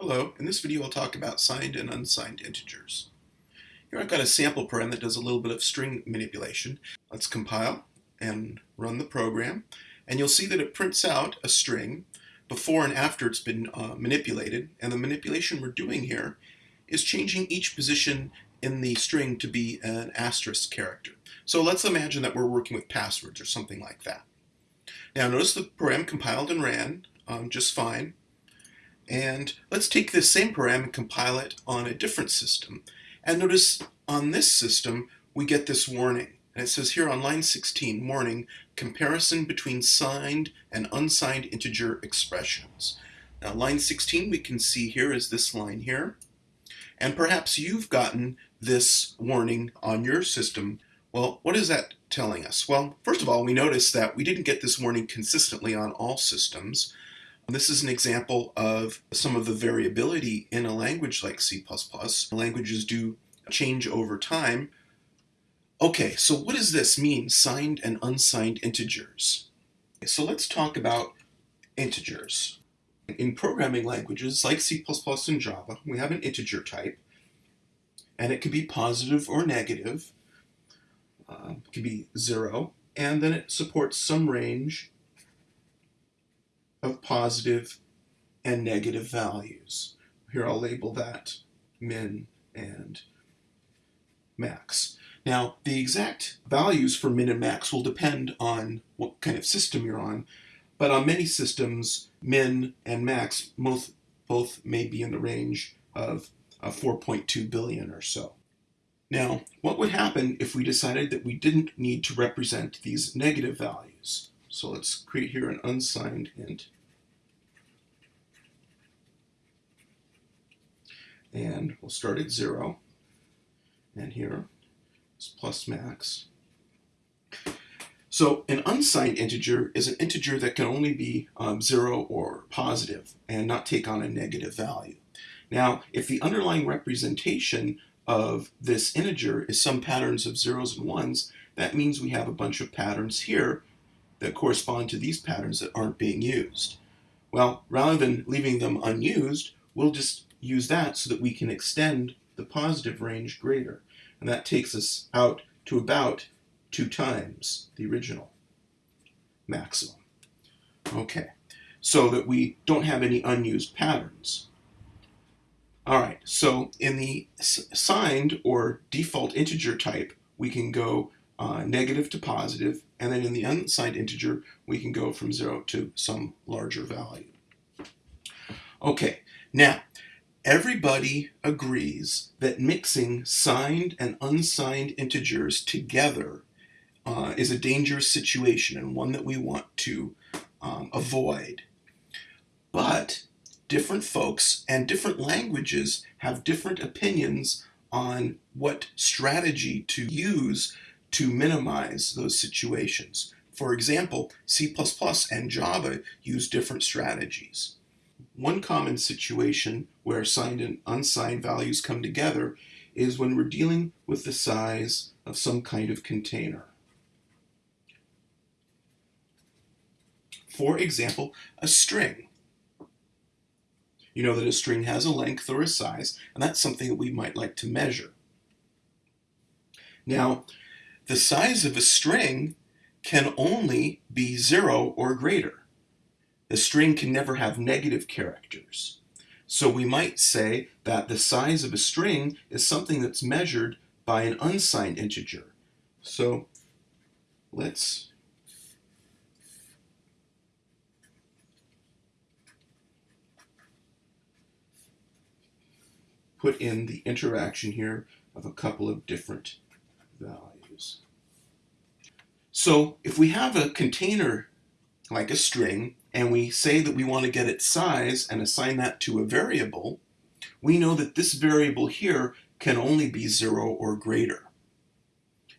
Hello, in this video I'll talk about signed and unsigned integers. Here I've got a sample program that does a little bit of string manipulation. Let's compile and run the program and you'll see that it prints out a string before and after it's been uh, manipulated and the manipulation we're doing here is changing each position in the string to be an asterisk character. So let's imagine that we're working with passwords or something like that. Now notice the program compiled and ran um, just fine and let's take this same program and compile it on a different system. And notice on this system, we get this warning. And it says here on line 16, warning, comparison between signed and unsigned integer expressions. Now line 16 we can see here is this line here. And perhaps you've gotten this warning on your system. Well, what is that telling us? Well, first of all, we notice that we didn't get this warning consistently on all systems. This is an example of some of the variability in a language like C++. Languages do change over time. Okay, so what does this mean, signed and unsigned integers? So let's talk about integers. In programming languages like C++ and Java, we have an integer type, and it can be positive or negative. Uh, it can be zero, and then it supports some range of positive and negative values. Here I'll label that min and max. Now, the exact values for min and max will depend on what kind of system you're on, but on many systems, min and max both, both may be in the range of uh, 4.2 billion or so. Now, what would happen if we decided that we didn't need to represent these negative values? So let's create here an unsigned int. And we'll start at zero. And here is plus max. So an unsigned integer is an integer that can only be um, zero or positive and not take on a negative value. Now, if the underlying representation of this integer is some patterns of zeros and ones, that means we have a bunch of patterns here that correspond to these patterns that aren't being used. Well, rather than leaving them unused, we'll just use that so that we can extend the positive range greater. And that takes us out to about two times the original maximum. Okay, so that we don't have any unused patterns. All right, so in the signed or default integer type, we can go uh, negative to positive, and then in the unsigned integer, we can go from zero to some larger value. Okay, now, everybody agrees that mixing signed and unsigned integers together uh, is a dangerous situation and one that we want to um, avoid. But different folks and different languages have different opinions on what strategy to use to minimize those situations. For example, C++ and Java use different strategies. One common situation where signed and unsigned values come together is when we're dealing with the size of some kind of container. For example, a string. You know that a string has a length or a size, and that's something that we might like to measure. Now, the size of a string can only be zero or greater. The string can never have negative characters. So we might say that the size of a string is something that's measured by an unsigned integer. So let's put in the interaction here of a couple of different values. So if we have a container like a string and we say that we want to get its size and assign that to a variable, we know that this variable here can only be zero or greater.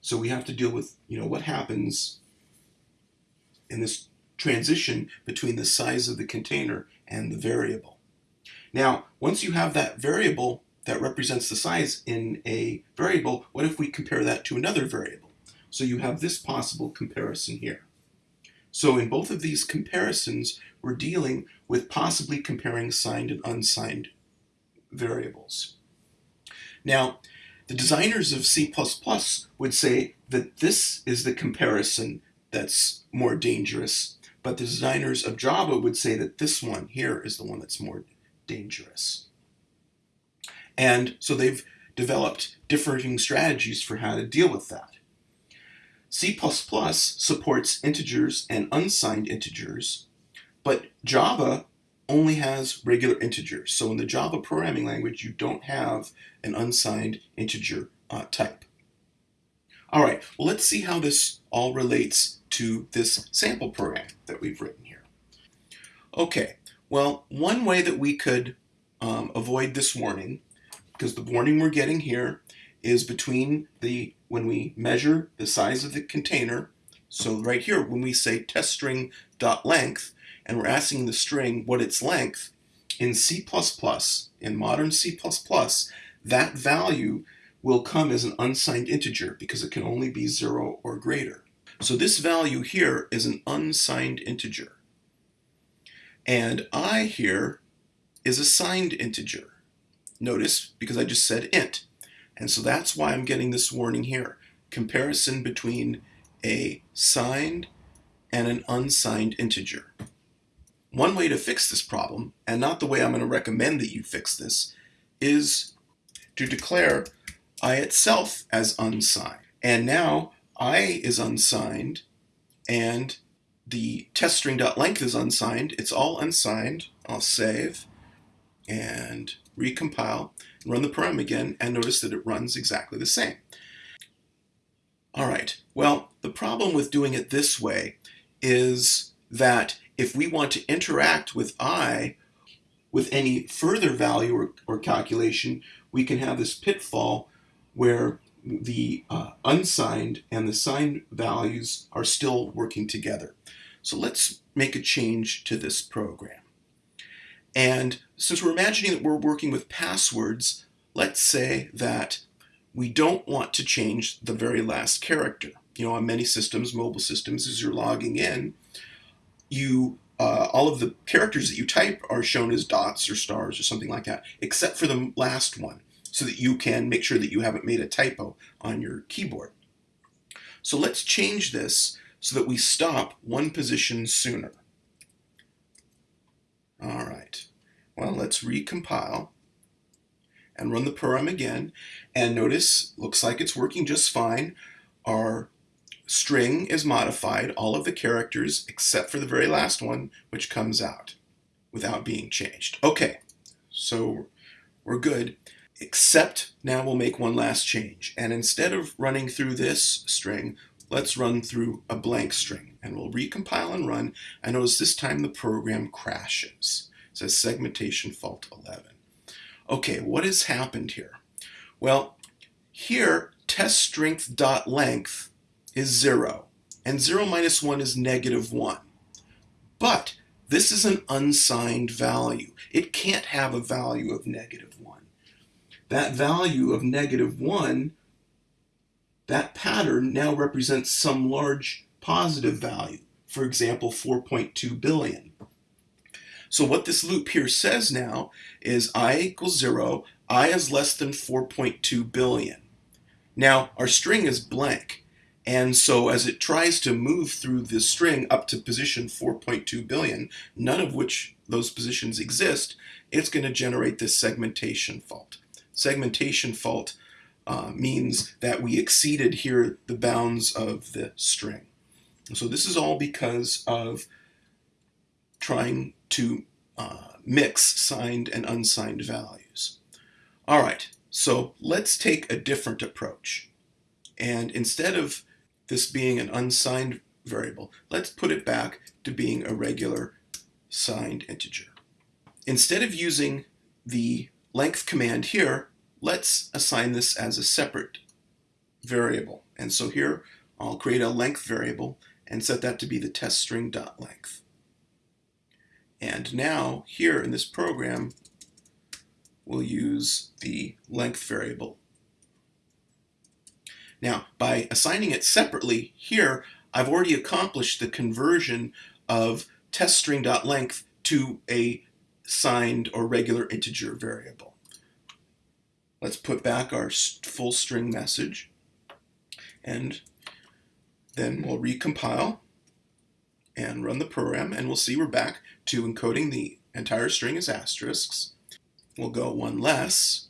So we have to deal with, you know, what happens in this transition between the size of the container and the variable. Now, once you have that variable that represents the size in a variable, what if we compare that to another variable? So you have this possible comparison here. So in both of these comparisons, we're dealing with possibly comparing signed and unsigned variables. Now, the designers of C++ would say that this is the comparison that's more dangerous, but the designers of Java would say that this one here is the one that's more dangerous. And so they've developed differing strategies for how to deal with that. C++ supports integers and unsigned integers, but Java only has regular integers. So in the Java programming language, you don't have an unsigned integer uh, type. All right, well, let's see how this all relates to this sample program that we've written here. Okay, well, one way that we could um, avoid this warning, because the warning we're getting here is between the, when we measure the size of the container, so right here, when we say test string dot length, and we're asking the string what its length, in C++, in modern C++, that value will come as an unsigned integer because it can only be 0 or greater. So this value here is an unsigned integer. And i here is a signed integer. Notice, because I just said int. And so that's why I'm getting this warning here. Comparison between a signed and an unsigned integer. One way to fix this problem, and not the way I'm going to recommend that you fix this, is to declare i itself as unsigned. And now i is unsigned, and the test string.length is unsigned. It's all unsigned. I'll save and recompile, run the program again, and notice that it runs exactly the same. All right, well, the problem with doing it this way is that if we want to interact with i with any further value or, or calculation, we can have this pitfall where the uh, unsigned and the signed values are still working together. So let's make a change to this program. And since we're imagining that we're working with passwords, let's say that we don't want to change the very last character. You know, on many systems, mobile systems, as you're logging in, you uh, all of the characters that you type are shown as dots or stars or something like that, except for the last one, so that you can make sure that you haven't made a typo on your keyboard. So let's change this so that we stop one position sooner. All right, well, let's recompile and run the program again. And notice, looks like it's working just fine. Our string is modified, all of the characters except for the very last one, which comes out without being changed. Okay, so we're good, except now we'll make one last change. And instead of running through this string, let's run through a blank string. And we'll recompile and run, and notice this time the program crashes. It says segmentation fault 11. Okay, what has happened here? Well, here, test string dot length is 0, and 0 minus 1 is negative 1. But this is an unsigned value. It can't have a value of negative 1. That value of negative 1, that pattern now represents some large positive value, for example, 4.2 billion. So what this loop here says now is i equals 0, i is less than 4.2 billion. Now, our string is blank. And so as it tries to move through the string up to position 4.2 billion, none of which those positions exist, it's going to generate this segmentation fault. Segmentation fault uh, means that we exceeded here the bounds of the string. So this is all because of trying to uh, mix signed and unsigned values. All right, so let's take a different approach. And instead of this being an unsigned variable, let's put it back to being a regular signed integer. Instead of using the length command here, let's assign this as a separate variable. And so here I'll create a length variable and set that to be the test string dot length. And now here in this program, we'll use the length variable now, by assigning it separately here, I've already accomplished the conversion of teststring.length to a signed or regular integer variable. Let's put back our full string message and then we'll recompile and run the program and we'll see we're back to encoding the entire string as asterisks. We'll go one less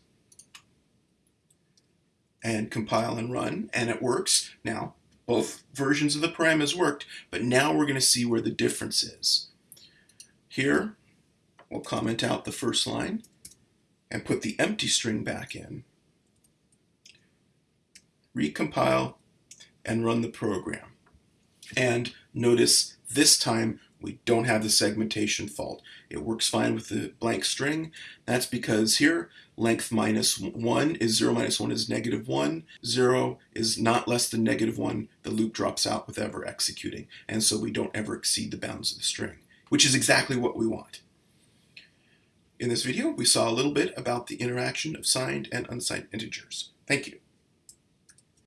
and compile and run and it works. Now both versions of the program has worked but now we're going to see where the difference is. Here we'll comment out the first line and put the empty string back in. Recompile and run the program. And notice this time we don't have the segmentation fault. It works fine with the blank string. That's because here length minus 1 is 0 minus 1 is negative 1. 0 is not less than negative 1. The loop drops out with ever executing. And so we don't ever exceed the bounds of the string, which is exactly what we want. In this video, we saw a little bit about the interaction of signed and unsigned integers. Thank you.